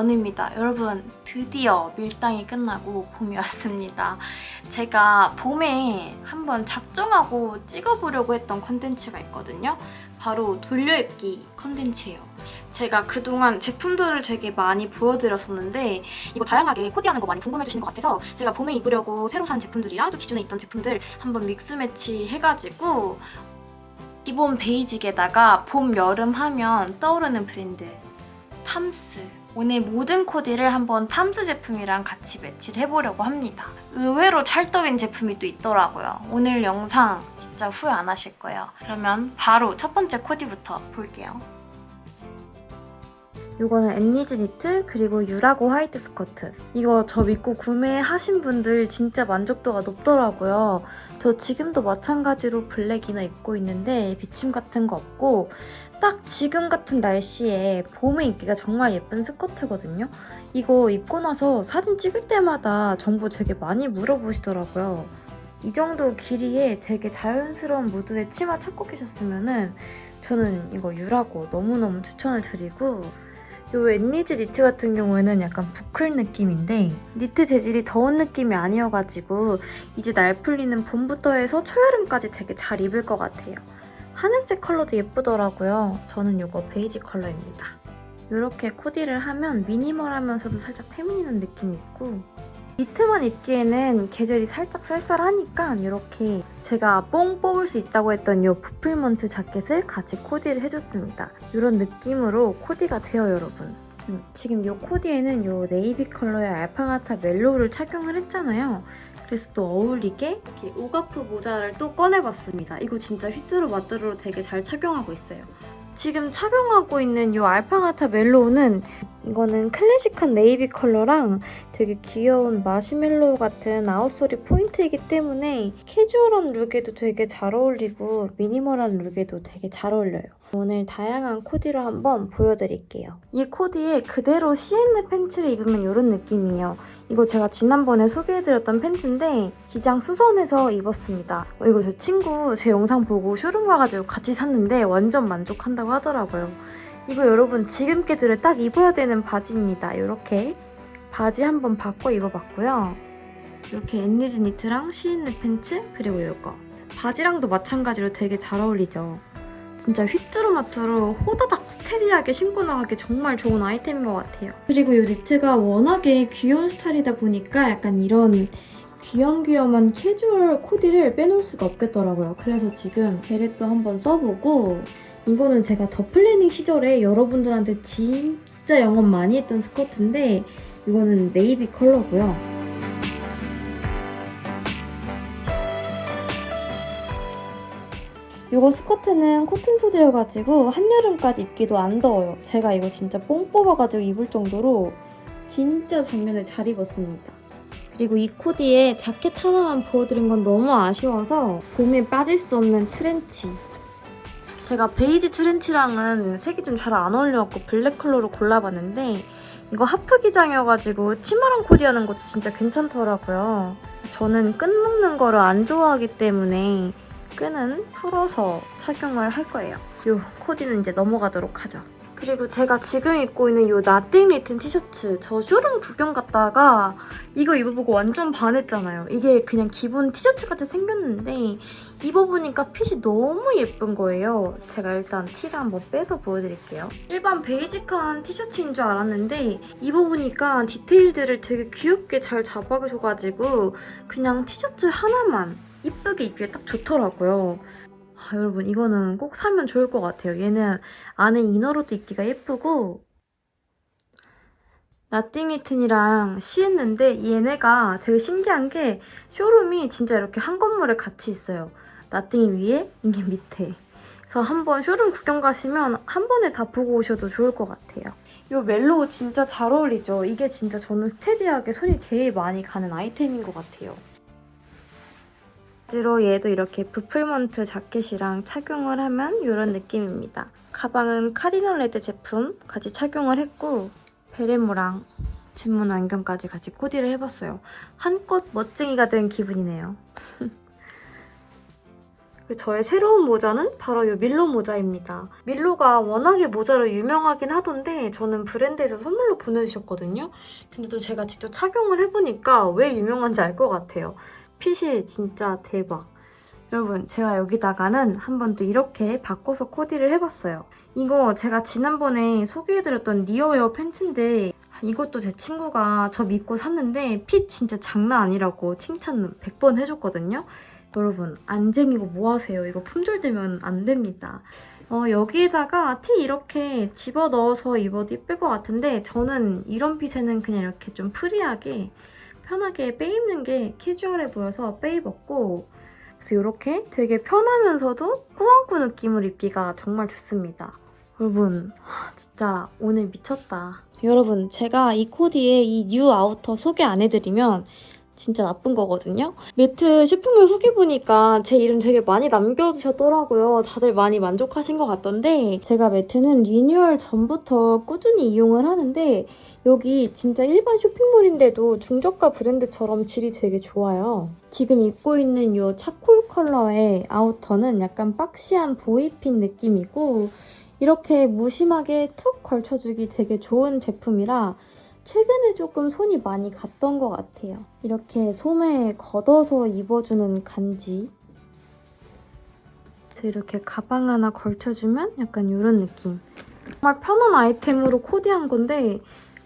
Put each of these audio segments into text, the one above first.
연우입니다. 여러분 드디어 밀당이 끝나고 봄이 왔습니다. 제가 봄에 한번 작정하고 찍어보려고 했던 컨텐츠가 있거든요. 바로 돌려입기 컨텐츠예요. 제가 그동안 제품들을 되게 많이 보여드렸었는데 이거 다양하게 코디하는 거 많이 궁금해주시는 것 같아서 제가 봄에 입으려고 새로 산 제품들이랑 또 기존에 입던 제품들 한번 믹스매치 해가지고 기본 basic에다가 봄, 여름 하면 떠오르는 브랜드 탐스 오늘 모든 코디를 한번 탐스 제품이랑 같이 매치를 해보려고 합니다. 의외로 찰떡인 제품이 또 있더라고요. 오늘 영상 진짜 후회 안 하실 거예요. 그러면 바로 첫 번째 코디부터 볼게요. 이거는 앤니즈 니트 그리고 유라고 화이트 스커트 이거 저 믿고 구매하신 분들 진짜 만족도가 높더라고요 저 지금도 마찬가지로 블랙이나 입고 있는데 비침 같은 거 없고 딱 지금 같은 날씨에 봄에 입기가 정말 예쁜 스커트거든요 이거 입고 나서 사진 찍을 때마다 정보 되게 많이 물어보시더라고요 이 정도 길이에 되게 자연스러운 무드의 치마 찾고 계셨으면 저는 이거 유라고 너무너무 추천을 드리고 이 웬니즈 니트 같은 경우에는 약간 부클 느낌인데 니트 재질이 더운 느낌이 아니어가지고 이제 날 풀리는 봄부터 해서 초여름까지 되게 잘 입을 것 같아요. 하늘색 컬러도 예쁘더라고요. 저는 이거 베이지 컬러입니다. 이렇게 코디를 하면 minimal하면서도 살짝 feminine한 느낌이 있고 니트만 입기에는 계절이 살짝 쌀쌀하니까 이렇게 제가 뽕 뽑을 수 있다고 했던 이 부풀먼트 자켓을 같이 코디를 해줬습니다. 이런 느낌으로 코디가 돼요, 여러분. 음, 지금 이 코디에는 이 네이비 컬러의 알파가타 멜로우를 착용을 했잖아요. 그래서 또 어울리게 이렇게 우가프 모자를 또 꺼내봤습니다. 이거 진짜 휘뚜루 마뚜루로 되게 잘 착용하고 있어요. 지금 착용하고 있는 이 알파가타 멜로우는 이거는 클래식한 네이비 컬러랑 되게 귀여운 마시멜로우 같은 outsole이 포인트이기 때문에 캐주얼한 룩에도 되게 잘 어울리고 minimal한 룩에도 되게 잘 어울려요. 오늘 다양한 코디로 한번 보여드릴게요. 이 코디에 그대로 시엔느 팬츠를 입으면 이런 느낌이에요. 이거 제가 지난번에 소개해드렸던 팬츠인데 기장 수선해서 입었습니다. 어, 이거 제 친구 제 영상 보고 쇼룸 가가지고 같이 샀는데 완전 만족한다고 하더라고요. 이거 여러분 지금 계절에 딱 입어야 되는 바지입니다. 이렇게 바지 한번 바꿔 입어봤고요. 이렇게 앤니즈 니트랑 시엔느 팬츠 그리고 이거 바지랑도 마찬가지로 되게 잘 어울리죠. 진짜 휘뚜루마뚜루 호다닥 steady하게 신고 나가기 정말 좋은 아이템인 것 같아요. 그리고 이 니트가 워낙에 귀여운 스타일이다 보니까 약간 이런 귀염귀염한 캐주얼 코디를 빼놓을 수가 없겠더라고요. 그래서 지금 beret도 한번 써보고 이거는 제가 더 플래닝 시절에 여러분들한테 진짜 영업 많이 했던 스커트인데 이거는 네이비 컬러고요. 이거 스커트는 코튼 소재여가지고 한여름까지 입기도 안 더워요. 제가 이거 진짜 뽕 뽑아가지고 입을 정도로 진짜 작년에 잘 입었습니다. 그리고 이 코디에 자켓 하나만 보여드린 건 너무 아쉬워서 봄에 빠질 수 없는 트렌치. 제가 베이지 트렌치랑은 색이 좀 잘 안 어울려갖고 블랙 컬러로 골라봤는데 이거 하프 기장이어가지고 치마랑 코디하는 것도 진짜 괜찮더라고요. 저는 끈 묶는 거를 안 좋아하기 때문에 끈은 풀어서 착용을 할 거예요. 이 코디는 이제 넘어가도록 하죠. 그리고 제가 지금 입고 있는 이 나띵 리튼 티셔츠 저 쇼룸 구경 갔다가 이거 입어보고 완전 반했잖아요. 이게 그냥 기본 티셔츠 같이 생겼는데 입어보니까 핏이 너무 예쁜 거예요. 제가 일단 티를 한번 빼서 보여드릴게요. 일반 베이직한 티셔츠인 줄 알았는데 입어보니까 디테일들을 되게 귀엽게 잘 잡아줘가지고 그냥 티셔츠 하나만 이쁘게 입기에 딱 좋더라고요. 아, 여러분 이거는 꼭 사면 좋을 것 같아요. 얘는 안에 inner로도 입기가 예쁘고 나띵 리튼이랑 시엔느인데 얘네가 되게 신기한 게 쇼룸이 진짜 이렇게 한 건물에 같이 있어요. 나띵이 위에, 이게 밑에. 그래서 한번 쇼룸 구경 가시면 한 번에 다 보고 오셔도 좋을 것 같아요. 이 멜로우 진짜 잘 어울리죠? 이게 진짜 저는 steady하게 손이 제일 많이 가는 아이템인 것 같아요. 바지로 얘도 이렇게 부풀먼트 자켓이랑 착용을 하면 이런 느낌입니다. 가방은 카디널 레드 제품 같이 착용을 했고 베레모랑 진문 안경까지 같이 코디를 해봤어요. 한껏 멋쟁이가 된 기분이네요. 저의 새로운 모자는 바로 이 밀로 모자입니다. 밀로가 워낙에 모자로 유명하긴 하던데 저는 브랜드에서 선물로 보내주셨거든요. 근데 또 제가 직접 착용을 해보니까 왜 유명한지 알 것 같아요. 핏이 진짜 대박. 여러분 제가 여기다가는 한 번 또 이렇게 바꿔서 코디를 해봤어요. 이거 제가 지난번에 소개해드렸던 니어웨어 팬츠인데 이것도 제 친구가 저 믿고 샀는데 핏 진짜 장난 아니라고 칭찬 100번 해줬거든요. 여러분 안쟁이고 뭐하세요. 이거 품절되면 안 됩니다. 어, 여기에다가 티 이렇게 집어넣어서 입어도 예쁠 것 같은데 저는 이런 핏에는 그냥 이렇게 좀 free하게 편하게 빼입는 게 캐주얼해 보여서 빼입었고 그래서 이렇게 되게 편하면서도 꾸안꾸 느낌을 입기가 정말 좋습니다. 여러분 진짜 오늘 미쳤다. 여러분 제가 이 코디에 이뉴 outer 소개 안 해드리면 진짜 나쁜 거거든요. 매트 쇼핑몰 후기 보니까 제 이름 되게 많이 남겨주셨더라고요. 다들 많이 만족하신 것 같던데 제가 매트는 리뉴얼 전부터 꾸준히 이용을 하는데 여기 진짜 일반 쇼핑몰인데도 중저가 브랜드처럼 질이 되게 좋아요. 지금 입고 있는 이 차콜 컬러의 아우터는 약간 박시한 보이핀 느낌이고 이렇게 무심하게 툭 걸쳐주기 되게 좋은 제품이라 최근에 조금 손이 많이 갔던 것 같아요. 이렇게 소매에 걷어서 입어주는 간지 이렇게 가방 하나 걸쳐주면 약간 이런 느낌. 정말 편한 아이템으로 코디한 건데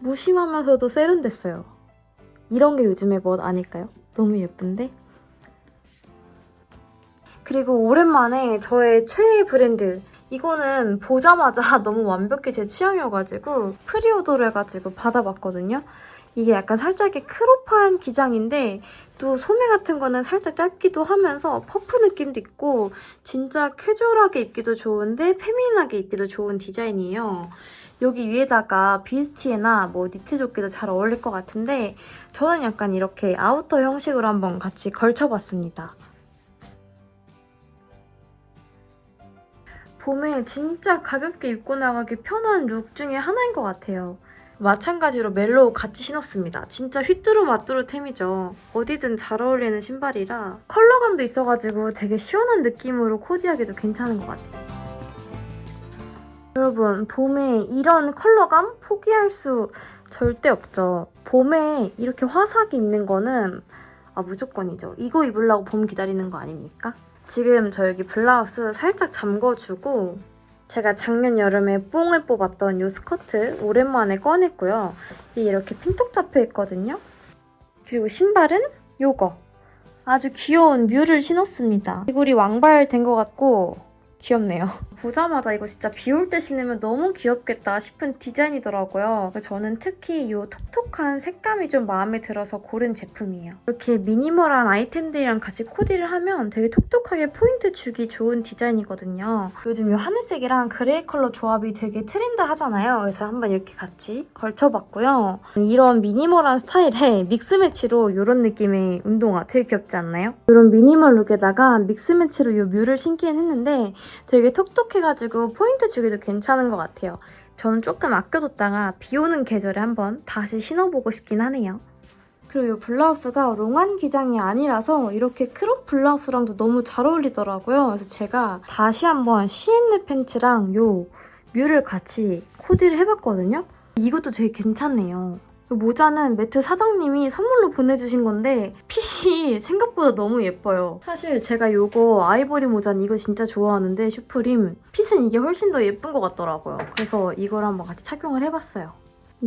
무심하면서도 세련됐어요. 이런 게 요즘의 멋 아닐까요? 너무 예쁜데? 그리고 오랜만에 저의 최애 브랜드 이거는 보자마자 너무 완벽히 제 취향이어가지고 pre-order를 해가지고 받아봤거든요. 이게 약간 살짝의 crop한 기장인데 또 소매 같은 거는 살짝 짧기도 하면서 퍼프 느낌도 있고 진짜 캐주얼하게 입기도 좋은데 feminine하게 입기도 좋은 디자인이에요. 여기 위에다가 bustier나 뭐 니트 조끼도 잘 어울릴 것 같은데 저는 약간 이렇게 outer 형식으로 한번 같이 걸쳐봤습니다. 봄에 진짜 가볍게 입고 나가기 편한 look 중에 하나인 것 같아요. 마찬가지로 멜로우 같이 신었습니다. 진짜 휘뚜루마뚜루템이죠. 어디든 잘 어울리는 신발이라 컬러감도 있어가지고 되게 시원한 느낌으로 코디하기도 괜찮은 것 같아요. 여러분 봄에 이런 컬러감 포기할 수 절대 없죠. 봄에 이렇게 화사하게 입는 거는 아 무조건이죠. 이거 입으려고 봄 기다리는 거 아닙니까? 지금 저 여기 블라우스 살짝 잠궈주고 제가 작년 여름에 뽕을 뽑았던 이 스커트 오랜만에 꺼냈고요. 이렇게 핀톡 잡혀있거든요. 그리고 신발은 요거. 아주 귀여운 뮤를 신었습니다. 이골이 왕발 된 것 같고 귀엽네요. 보자마자 이거 진짜 비 올 때 신으면 너무 귀엽겠다 싶은 디자인이더라고요. 저는 특히 이 톡톡한 색감이 좀 마음에 들어서 고른 제품이에요. 이렇게 minimal한 아이템들이랑 같이 코디를 하면 되게 톡톡하게 포인트 주기 좋은 디자인이거든요. 요즘 이 하늘색이랑 gray 컬러 조합이 되게 트렌드 하잖아요. 그래서 한번 이렇게 같이 걸쳐봤고요. 이런 minimal한 스타일의 mix match로 이런 느낌의 운동화 되게 귀엽지 않나요? 이런 minimal look에다가 mix match로 이 뮤를 신기는 했는데 되게 톡톡해가지고 포인트 주기도 괜찮은 것 같아요. 저는 조금 아껴뒀다가 비 오는 계절에 한번 다시 신어보고 싶긴 하네요. 그리고 이 블라우스가 long한 기장이 아니라서 이렇게 crop 블라우스랑도 너무 잘 어울리더라고요. 그래서 제가 다시 한번 시앤느 팬츠랑 이 뮤를 같이 코디를 해봤거든요. 이것도 되게 괜찮네요. 모자는 매트 사장님이 선물로 보내주신 건데 핏이 생각보다 너무 예뻐요. 사실 제가 이거 아이보리 모자는 이거 진짜 좋아하는데 슈프림 fit은 이게 훨씬 더 예쁜 것 같더라고요. 그래서 이걸 한번 같이 착용을 해봤어요.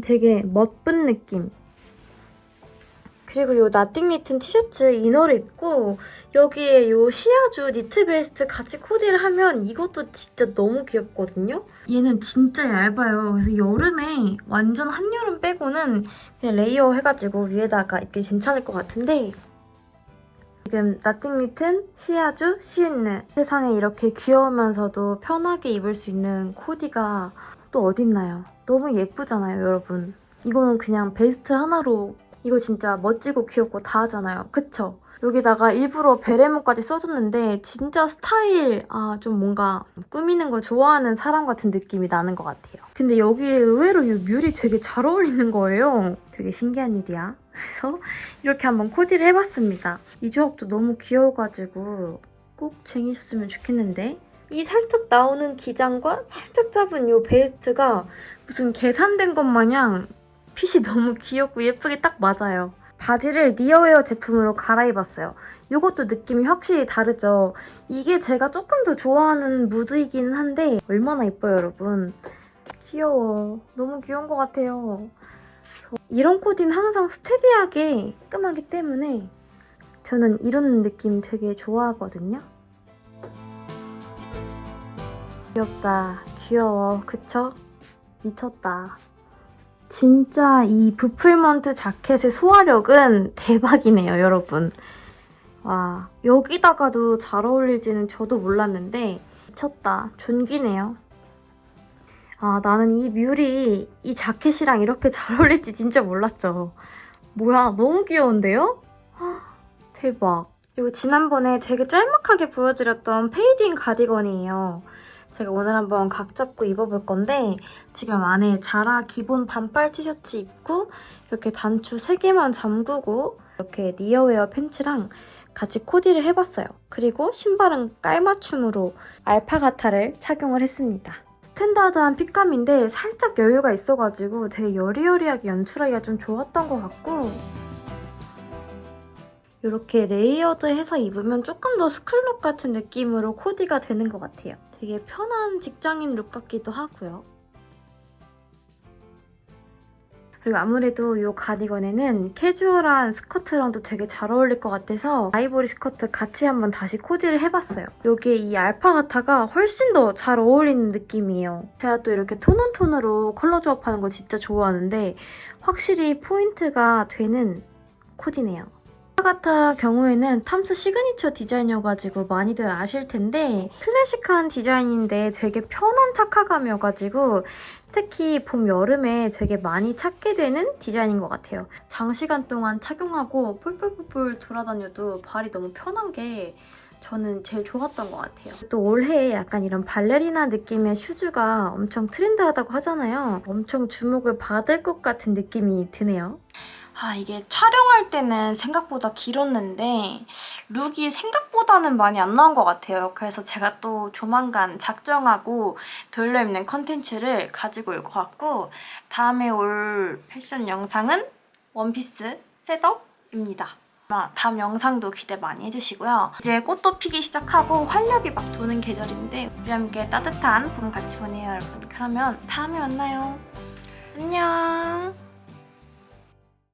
되게 멋쁜 느낌. 그리고 이 나띵 리튼 티셔츠 inner를 입고 여기에 이 시아주 니트 베스트 같이 코디를 하면 이것도 진짜 너무 귀엽거든요? 얘는 진짜 얇아요. 그래서 여름에 완전 한여름 빼고는 그냥 layer 해가지고 위에다가 입기 괜찮을 것 같은데 지금 나띵 리튼, 시아주, 시앤느 세상에 이렇게 귀여우면서도 편하게 입을 수 있는 코디가 또 어딨나요? 너무 예쁘잖아요, 여러분. 이거는 그냥 베스트 하나로 이거 진짜 멋지고 귀엽고 다 하잖아요. 그쵸? 여기다가 일부러 베레모까지 써줬는데 진짜 스타일 아 좀 뭔가 꾸미는 거 좋아하는 사람 같은 느낌이 나는 것 같아요. 근데 여기에 의외로 이 뮬이 되게 잘 어울리는 거예요. 되게 신기한 일이야. 그래서 이렇게 한번 코디를 해봤습니다. 이 조합도 너무 귀여워가지고 꼭 쟁이셨으면 좋겠는데 이 살짝 나오는 기장과 살짝 잡은 이 베스트가 무슨 계산된 것 마냥 핏이 너무 귀엽고 예쁘게 딱 맞아요. 바지를 니어웨어 제품으로 갈아입었어요. 이것도 느낌이 확실히 다르죠. 이게 제가 조금 더 좋아하는 무드이기는 한데 얼마나 예뻐요 여러분. 귀여워. 너무 귀여운 것 같아요. 이런 코디는 항상 스테디하게 깔끔하기 때문에 저는 이런 느낌 되게 좋아하거든요. 귀엽다. 귀여워. 그쵸? 미쳤다. 진짜 이 부풀먼트 자켓의 소화력은 대박이네요, 여러분. 와, 여기다가도 잘 어울릴지는 저도 몰랐는데 미쳤다. 존귀네요. 아, 나는 이 뮬이 이 자켓이랑 이렇게 잘 어울릴지 진짜 몰랐죠. 뭐야, 너무 귀여운데요? 헉, 대박. 그리고 지난번에 되게 짤막하게 보여드렸던 fading 가디건이에요. 제가 오늘 한번 각 잡고 입어볼 건데 지금 안에 자라 기본 반팔 티셔츠 입고 이렇게 단추 3개만 잠그고 이렇게 니어웨어 팬츠랑 같이 코디를 해봤어요. 그리고 신발은 깔맞춤으로 알파가타를 착용을 했습니다. 스탠다드한 fit감인데 살짝 여유가 있어가지고 되게 여리여리하게 연출하기가 좀 좋았던 것 같고 이렇게 layered해서 입으면 조금 더 school look 같은 느낌으로 코디가 되는 것 같아요. 되게 편한 직장인 look 같기도 하고요. 그리고 아무래도 이 가디건에는 캐주얼한 스커트랑도 되게 잘 어울릴 것 같아서 아이보리 스커트 같이 한번 다시 코디를 해봤어요. 여기에 이 알파가타가 훨씬 더 잘 어울리는 느낌이에요. 제가 또 이렇게 tone on tone으로 컬러 조합하는 거 진짜 좋아하는데 확실히 포인트가 되는 코디네요. 같은 경우에는 탐스 시그니처 디자인이어가지고 많이들 아실 텐데 클래식한 디자인인데 되게 편한 착화감이어가지고 특히 봄, 여름에 되게 많이 찾게 되는 디자인인 것 같아요. 장시간 동안 착용하고 뿔뿔뿔뿔 돌아다녀도 발이 너무 편한 게 저는 제일 좋았던 것 같아요. 또 올해 약간 이런 발레리나 느낌의 슈즈가 엄청 트렌드하다고 하잖아요. 엄청 주목을 받을 것 같은 느낌이 드네요. 아 이게 촬영할 때는 생각보다 길었는데 look이 생각보다는 많이 안 나온 것 같아요. 그래서 제가 또 조만간 작정하고 돌려입는 컨텐츠를 가지고 올 것 같고 다음에 올 패션 영상은 원피스 setup입니다. 다음 영상도 기대 많이 해주시고요. 이제 꽃도 피기 시작하고 활력이 막 도는 계절인데 우리 함께 따뜻한 봄 같이 보내요 여러분. 그러면 다음에 만나요. 안녕